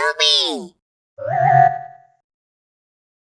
Scooby!